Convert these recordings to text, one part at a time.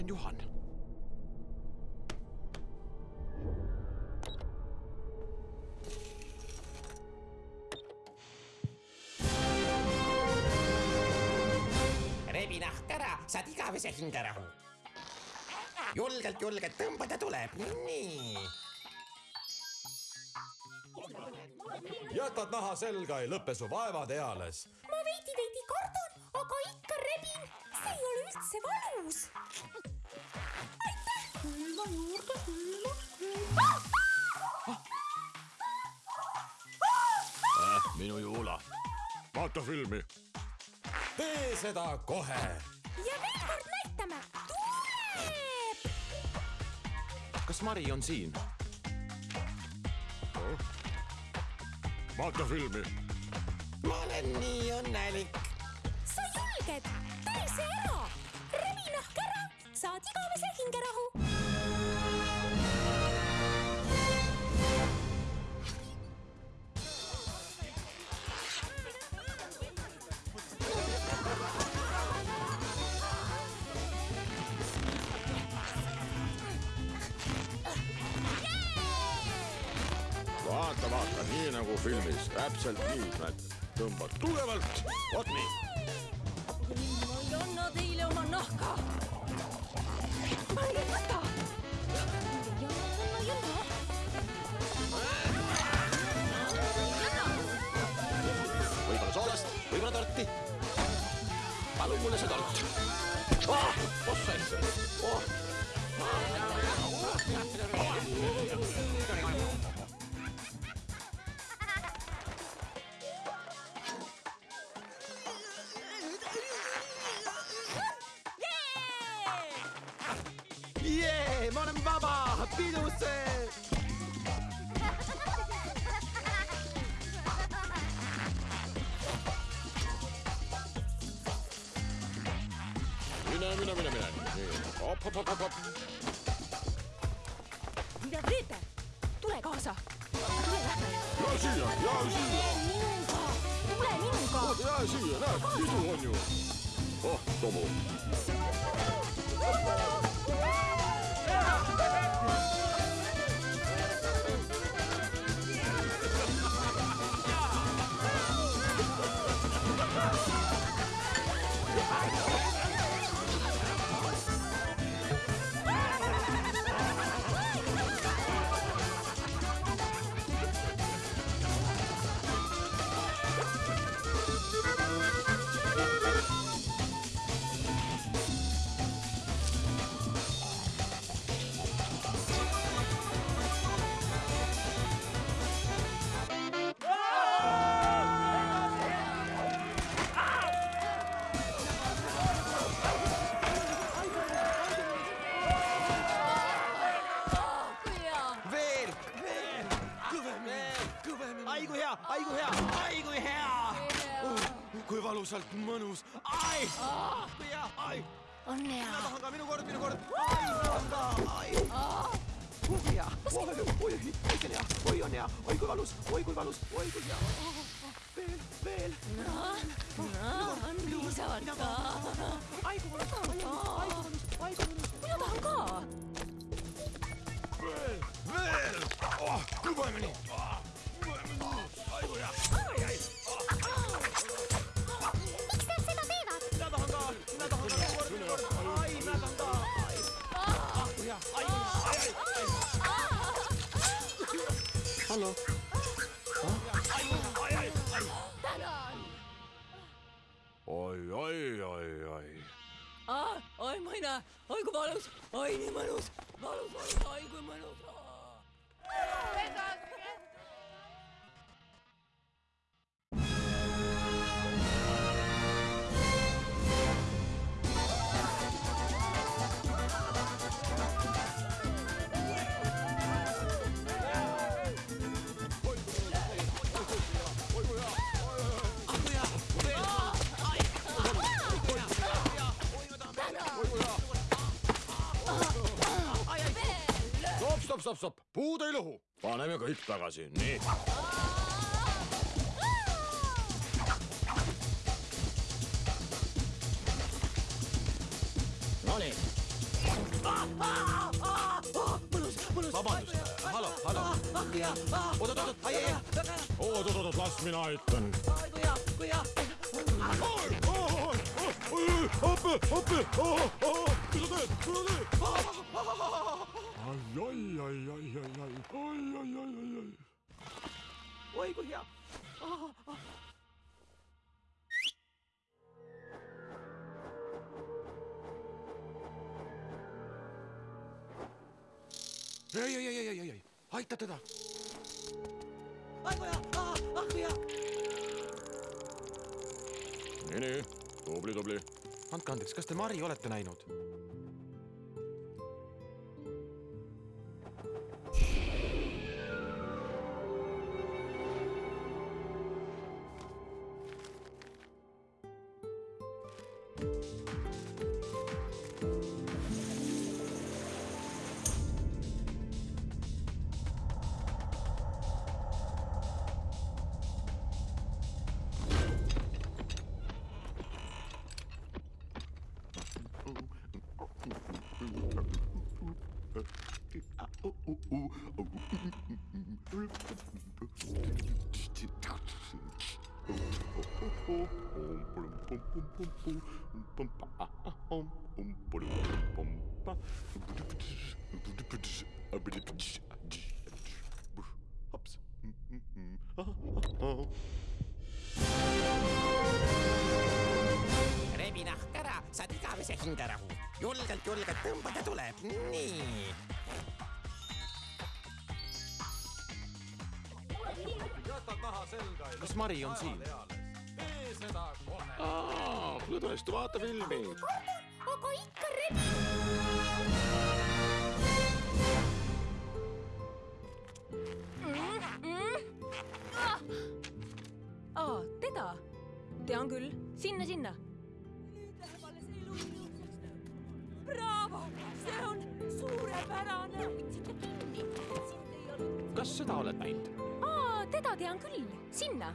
olen Juhan. rebi nahk ära, saad igavese hingerahu. julgelt, julgelt tõmbada tuleb, nii. jätad naha selga, ei lõpe su vaevad eales. ma veidi-veidi aga ikka rebin. see ei ole üldse valus. aitäh. külma juurde, külma, külma. äh, minu Juula. vaata filmi. tee seda kohe. ja veel kord näitame. tuleb. kas Mari on siin? vaata filmi. ma olen nii õnnelik. Tee see ära. rebi nahk ära, saad igavese hingerahu. vaata, vaata, nii nagu filmis, täpselt nii, näed, tõmbad tugevalt, vot nii. vaba, pidusse. mine, mine, mine, mine, nii, hopp, hopp, hopp, hopp, hopp. mida teete? tule kaasa. tule lähme. ja siia, ja siia, minuga, tule minuga. ja siia, näed, idu on ju. oh, Tomu. Kui valusalt mõnus, ai, kui hea, ai. on mina hea. tahan ka, minu kord, minu kord, ai, ma tahan ka, ai. oi hea, oi, oi, oi, oi, see on hea, oi on hea, oi kui valus, oi kui valus, oi kui hea. veel, veel, on piisavalt ka. ai kui valus, ai kui valus, ai kui valus. mina tahan ka. veel, veel, oh, kõvemini. ai oi, oi, oi, oi. Ah, oi, ma ei näe, oi kui valus, oi nii mõnus, valus, valus, oi kui mõnus. stopp, stopp, stopp, puud ei lõhu. paneme kõik tagasi, nii. Nonii, vabandust, hallo, hallo. oot, oot, oot, ai, ai, ai. oot-oot-oot, las mina aitan. appi, appi, mida teed, mida teed? ai, ai, ai, ai, ai, ai, ai, ai, ai, ai, ai. oi kui hea. ei, ei, ei, ei, ei, ei, aita teda. ai kui hea, ah kui hea. nii, nii, tubli, tubli. andke andeks, kas te Mari olete näinud? Rebi nahk ära, saad igavese hingerahu. julgelt, julgelt tõmbada tuleb, nii. Kas Mari on siin? tõesti, vaata filmi. aga ikka rebin. aa, teda? tean küll, sinna, sinna. Bravo, see on suurepärane. hoidsite kinni, sind ei olnud. kas seda oled näinud? Te anche lì, sinna!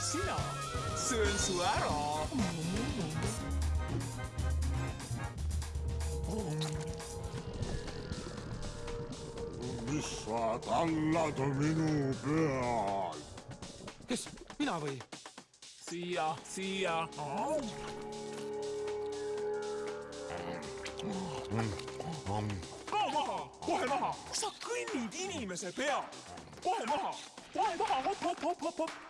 sina, söön su ära. mis sa tallad minu peal? kes, mina või? siia, siia. kao maha, kohe maha, sa kõnnid inimese peal, kohe maha, kohe maha, hopp, hopp, hopp, hopp, hopp.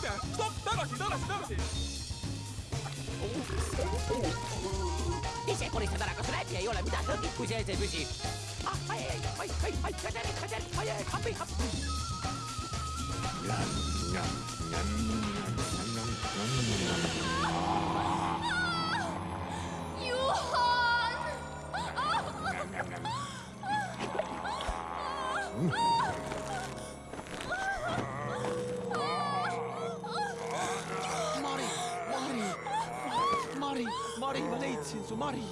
viite, stopp, tagasi, tagasi, tagasi. ise koristad ära, kas läbi ei ole, mida tõmbid, kui sees ei püsi? ah, ai, ai, ai, ai, ai, kader, kader, ai, ai, appi, appi. Juhan. Mari, Mari, ma leidsin su, Mari.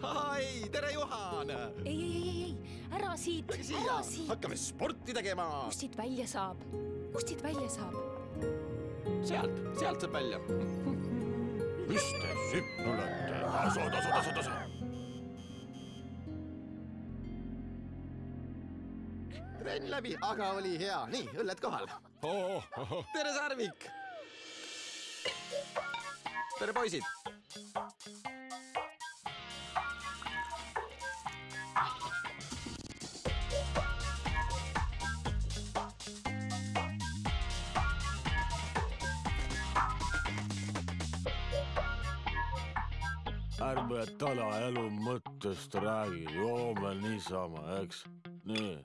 ai, tere, Juhan. ei, ei, ei, ei, ei, ära siit, ära siit. hakkame sporti tegema. kust siit välja saab? kust siit välja saab? sealt, sealt saab välja. mis te sitt olete? tasu, tasu, tasu, tasu. trenn läbi, aga oli hea. nii, õlled kohal oh,. Oh, oh. tere, Sarvik! tere, poisid! ärme täna elu mõttest räägi, joome niisama, eks? nii